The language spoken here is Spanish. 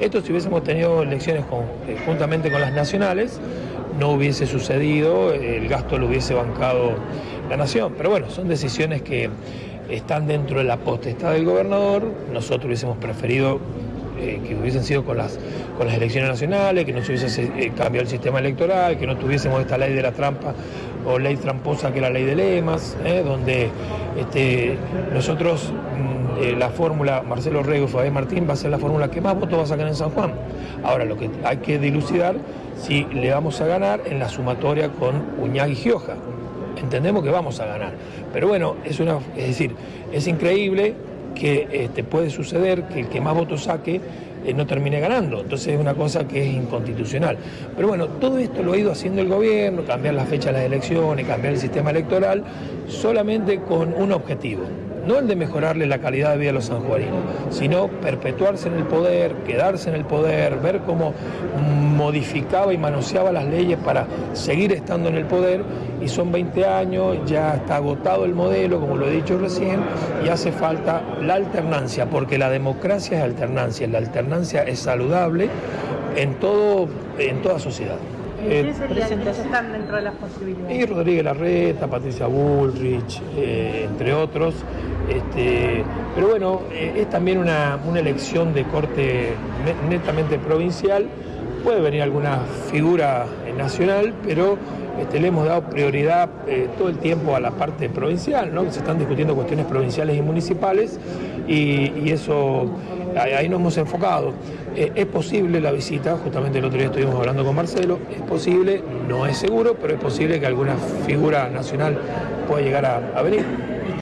Esto si hubiésemos tenido elecciones eh, juntamente con las nacionales, no hubiese sucedido, el gasto lo hubiese bancado la nación. Pero bueno, son decisiones que están dentro de la potestad del gobernador, nosotros hubiésemos preferido eh, que hubiesen sido con las, con las elecciones nacionales, que no se hubiese eh, cambiado el sistema electoral, que no tuviésemos esta ley de la trampa o ley tramposa que es la ley de lemas, donde este, nosotros mm, eh, la fórmula Marcelo Rego y Fabián Martín va a ser la fórmula que más votos va a sacar en San Juan. Ahora lo que hay que dilucidar si le vamos a ganar en la sumatoria con Uñag y Gioja. Entendemos que vamos a ganar. Pero bueno, es una, es decir, es increíble que este, puede suceder que el que más votos saque eh, no termine ganando. Entonces es una cosa que es inconstitucional. Pero bueno, todo esto lo ha ido haciendo el gobierno, cambiar la fecha de las elecciones, cambiar el sistema electoral, solamente con un objetivo, no el de mejorarle la calidad de vida a los sanjuarinos, sino perpetuarse en el poder, quedarse en el poder, ver cómo modificaba y manoseaba las leyes para seguir estando en el poder y son 20 años, ya está agotado el modelo, como lo he dicho recién, y hace falta la alternancia, porque la democracia es alternancia, la alternancia es saludable en, todo, en toda sociedad. ¿Quiénes están dentro de las posibilidades? Y Rodríguez Larreta, Patricia Bullrich, eh, entre otros. Este, pero bueno, eh, es también una, elección de corte netamente provincial. Puede venir alguna figura nacional, pero este, le hemos dado prioridad eh, todo el tiempo a la parte provincial, ¿no? que se están discutiendo cuestiones provinciales y municipales y, eso ahí nos hemos enfocado. Eh, es posible la visita, justamente el otro día estuvimos hablando con Marcelo, es posible, no es seguro, pero es posible que alguna figura nacional pueda llegar a venir.